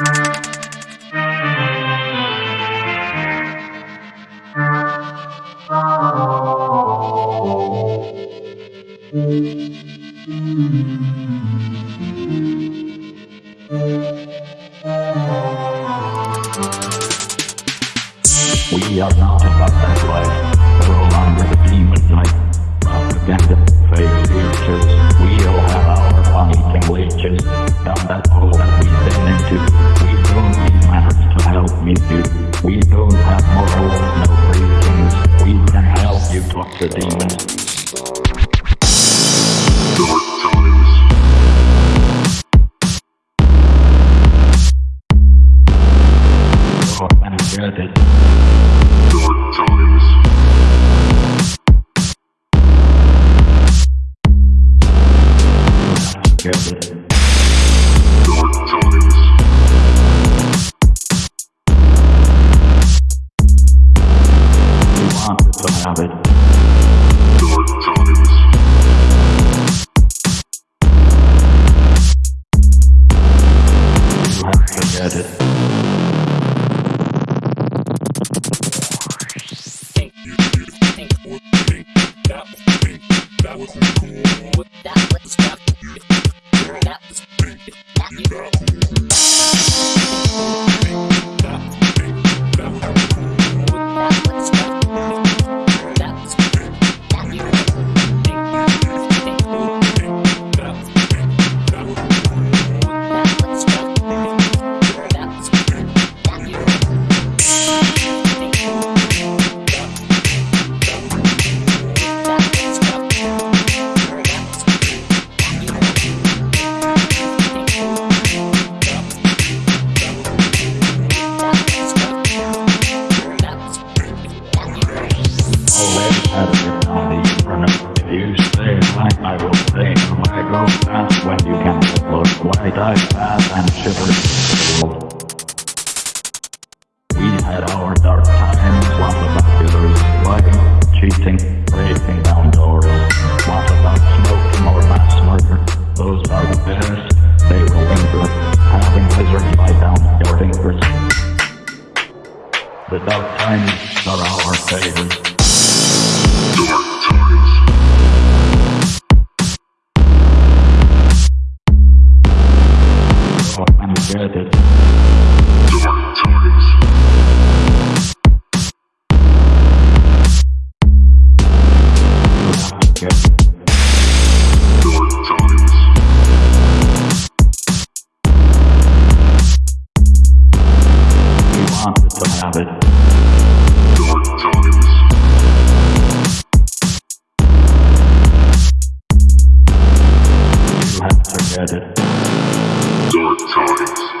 We are not about that life, we're along with the demon night, failure, do. We don't have morals, no preachings. We can help you talk to demons. That was think that was cool. That was cool. The. If you stay like I will stay. Why go when you can look? And shiver? We had our dark times. What about? Lying, cheating, breaking down doors? What about murder? Those are the best. They will. The dark times are our favorite. Dark Dark times.